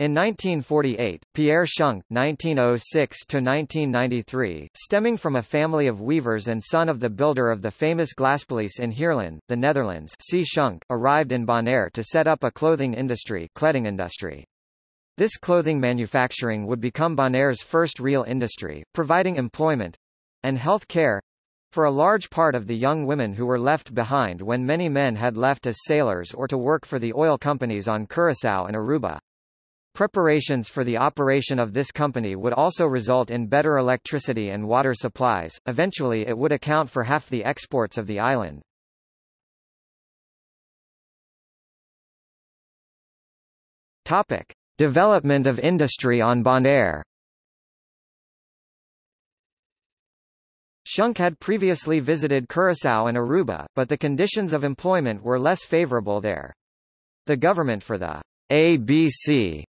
In 1948, Pierre Schunck (1906–1993), stemming from a family of weavers and son of the builder of the famous Glaspaleis in Heerlen, the Netherlands, C. Schunck, arrived in Bonaire to set up a clothing industry, kleding industry. This clothing manufacturing would become Bonaire's first real industry, providing employment and health care for a large part of the young women who were left behind when many men had left as sailors or to work for the oil companies on Curaçao and Aruba. Preparations for the operation of this company would also result in better electricity and water supplies, eventually it would account for half the exports of the island. Topic. Development of industry on Bonaire Schunck had previously visited Curaçao and Aruba, but the conditions of employment were less favorable there. The government for the ABC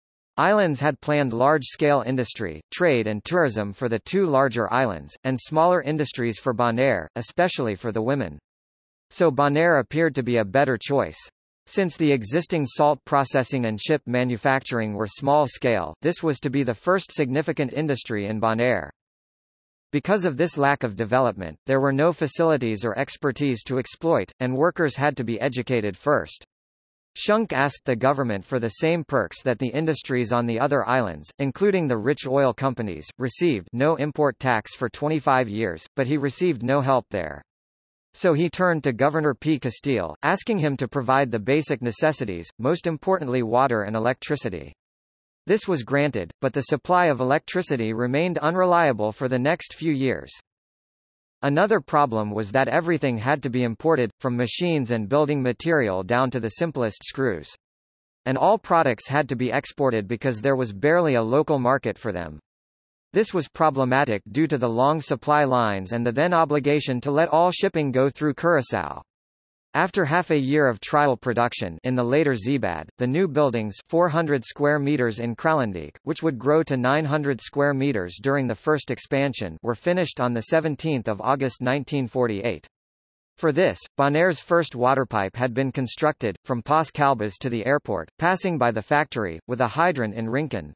Islands had planned large-scale industry, trade and tourism for the two larger islands, and smaller industries for Bonaire, especially for the women. So Bonaire appeared to be a better choice. Since the existing salt processing and ship manufacturing were small-scale, this was to be the first significant industry in Bonaire. Because of this lack of development, there were no facilities or expertise to exploit, and workers had to be educated first. Schunck asked the government for the same perks that the industries on the other islands, including the rich oil companies, received no import tax for 25 years, but he received no help there. So he turned to Governor P. Kasteel, asking him to provide the basic necessities, most importantly water and electricity. This was granted, but the supply of electricity remained unreliable for the next few years. Another problem was that everything had to be imported, from machines and building material down to the simplest screws. And all products had to be exported because there was barely a local market for them. This was problematic due to the long supply lines and the then obligation to let all shipping go through Curaçao. After half a year of trial production in the later Zibad, the new buildings 400 square meters in Kralendijk, which would grow to 900 square meters during the first expansion were finished on 17 August 1948. For this, Bonaire's first waterpipe had been constructed, from Pas Calbas to the airport, passing by the factory, with a hydrant in Rincon.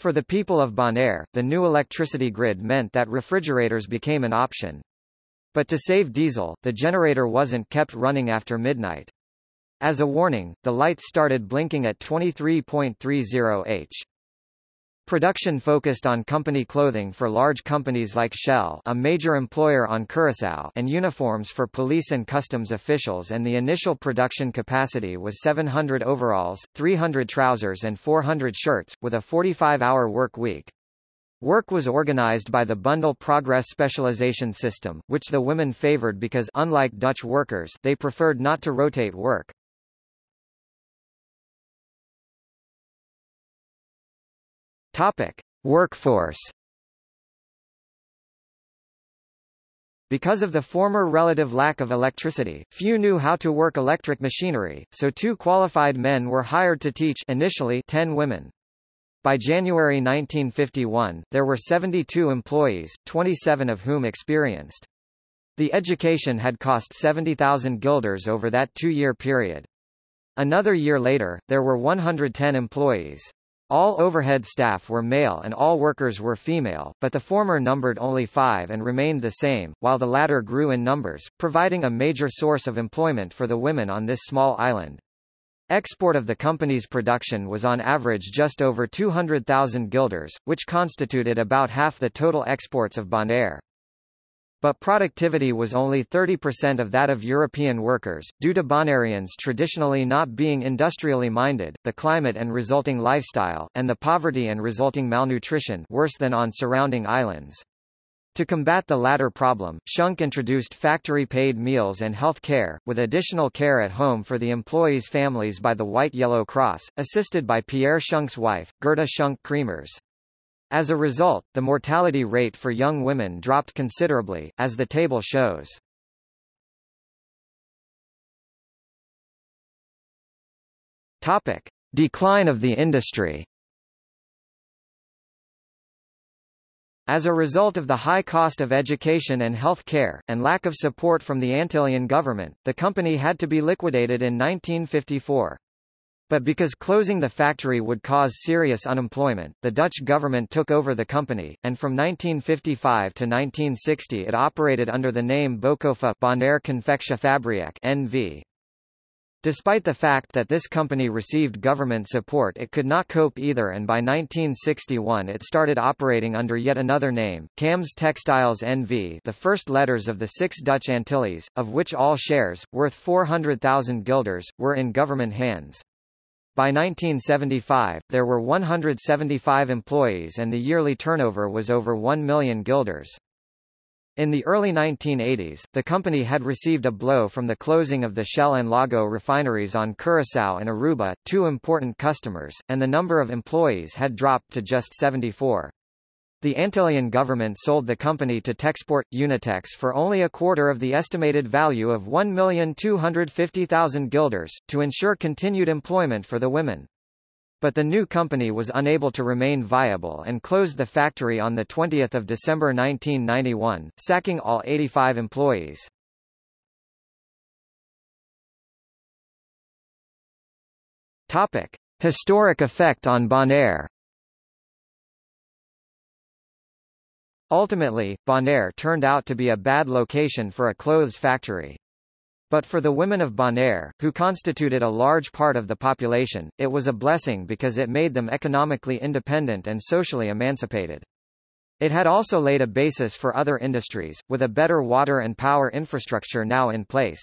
For the people of Bonaire, the new electricity grid meant that refrigerators became an option. But to save diesel, the generator wasn't kept running after midnight. As a warning, the lights started blinking at 23.30 h. Production focused on company clothing for large companies like Shell a major employer on Curaçao and uniforms for police and customs officials and the initial production capacity was 700 overalls, 300 trousers and 400 shirts, with a 45-hour work week. Work was organized by the Bundle Progress Specialization System, which the women favored because unlike Dutch workers, they preferred not to rotate work. Topic: Workforce Because of the former relative lack of electricity, few knew how to work electric machinery, so two qualified men were hired to teach initially 10 women. By January 1951, there were 72 employees, 27 of whom experienced. The education had cost 70,000 guilders over that two-year period. Another year later, there were 110 employees. All overhead staff were male and all workers were female, but the former numbered only five and remained the same, while the latter grew in numbers, providing a major source of employment for the women on this small island. Export of the company's production was on average just over 200,000 guilders, which constituted about half the total exports of Bonaire. But productivity was only 30% of that of European workers, due to Bonaireans traditionally not being industrially minded, the climate and resulting lifestyle, and the poverty and resulting malnutrition worse than on surrounding islands. To combat the latter problem, Schunck introduced factory-paid meals and health care, with additional care at home for the employees' families by the White Yellow Cross, assisted by Pierre Schunck's wife, Gerda Schunck Kremers. As a result, the mortality rate for young women dropped considerably, as the table shows. Topic. Decline of the industry As a result of the high cost of education and health care, and lack of support from the Antillean government, the company had to be liquidated in 1954. But because closing the factory would cause serious unemployment, the Dutch government took over the company, and from 1955 to 1960 it operated under the name Bokova Bonaire Confectiefabriek NV. Despite the fact that this company received government support it could not cope either and by 1961 it started operating under yet another name, Cams Textiles NV the first letters of the six Dutch Antilles, of which all shares, worth 400,000 guilders, were in government hands. By 1975, there were 175 employees and the yearly turnover was over 1 million guilders. In the early 1980s, the company had received a blow from the closing of the Shell and Lago refineries on Curaçao and Aruba, two important customers, and the number of employees had dropped to just 74. The Antillean government sold the company to Texport, Unitex for only a quarter of the estimated value of 1,250,000 guilders, to ensure continued employment for the women. But the new company was unable to remain viable and closed the factory on 20 December 1991, sacking all 85 employees. Topic. Historic effect on Bonaire Ultimately, Bonaire turned out to be a bad location for a clothes factory. But for the women of Bonaire, who constituted a large part of the population, it was a blessing because it made them economically independent and socially emancipated. It had also laid a basis for other industries, with a better water and power infrastructure now in place.